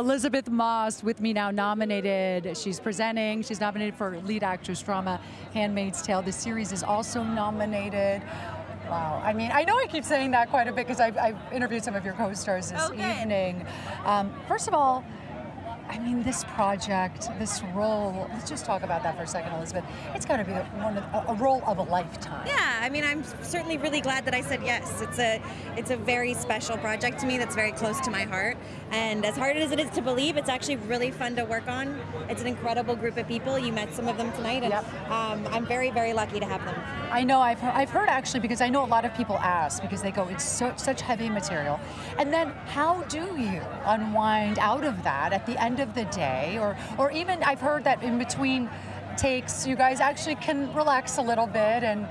Elisabeth Moss with me now, nominated. She's presenting. She's nominated for lead actress drama, Handmaid's Tale. The series is also nominated. Wow. I mean, I know I keep saying that quite a bit because I've, I've, interviewed some of your co-stars this okay. evening. Um, first of all, I mean, this project, this role, let's just talk about that for a second, Elisabeth. It's got to be one of, a, role of a lifetime. Yeah, I mean, I'm certainly really glad that I said yes. It's a, it's a very special project to me that's very close to my heart. And as hard as it is to believe, it's actually really fun to work on. It's an incredible group of people. You met some of them tonight, and yep. um, I'm very, very lucky to have them. I know, I've heard, I've heard actually, because I know a lot of people ask, because they go, it's so, such heavy material. And then how do you unwind out of that at the end of the day, or, or even I've heard that in between takes, you guys actually can relax a little bit and,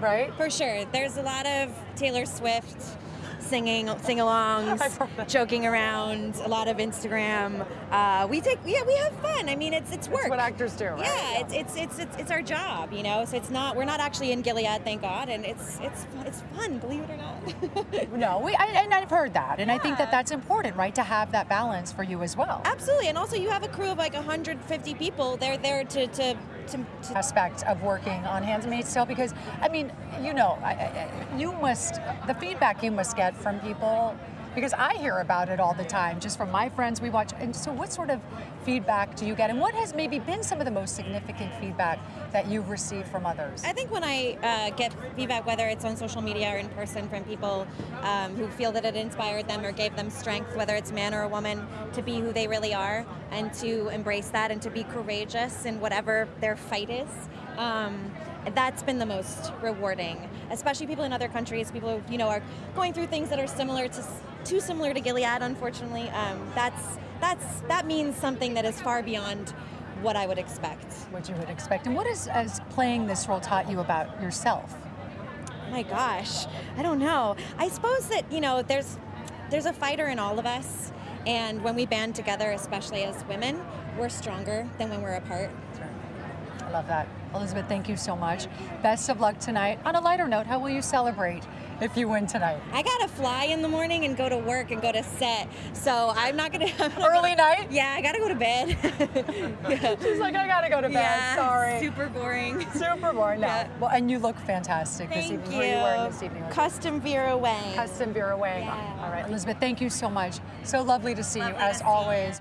right? For sure. There's a lot of Taylor Swift singing, sing-alongs, joking around, a lot of Instagram. Uh, we take, yeah, we have fun. I mean, it's it's work. It's what actors do, right? Yeah, It's, it's it's it's it's our job, you know. So it's not we're not actually in Gilead, thank God, and it's it's it's fun, believe it or not. no, we I, and I've heard that, and yeah. I think that that's important, right, to have that balance for you as well. Absolutely, and also you have a crew of like 150 people. They're there to to to, to aspect of working on Handmaid's Tale because I mean, you know, I, I, you must the feedback you must get from people because I hear about it all the time, just from my friends we watch. And so, what sort of feedback do you get, and what has maybe been some of the most significant feedback that you've received from others? I think when I uh, get feedback, whether it's on social media or in person, from people um, who feel that it inspired them or gave them strength, whether it's man or a woman, to be who they really are and to embrace that and to be courageous in whatever their fight is. Um, that's been the most rewarding, especially people in other countries, people who you know are going through things that are similar to too similar to Gilead, unfortunately. Um, that's that's that means something that is far beyond what I would expect. What you would expect, and what has, has playing this role taught you about yourself? My gosh, I don't know. I suppose that you know there's there's a fighter in all of us, and when we band together, especially as women, we're stronger than when we're apart. I love that. Elisabeth, thank you so much. Best of luck tonight. On a lighter note, how will you celebrate if you win tonight? I gotta fly in the morning and go to work and go to set, so I'm not gonna. Early night? Yeah, I gotta go to bed. yeah. She's like, I gotta go to bed. Yeah, Sorry. Super boring. Super boring. No. Yeah. Well, and you look fantastic thank this evening. You. What are you wearing this evening? Custom Vera Wang. Custom Vera Wang. Yeah. All right, Elisabeth, thank you so much. So lovely to see lovely you as always. You.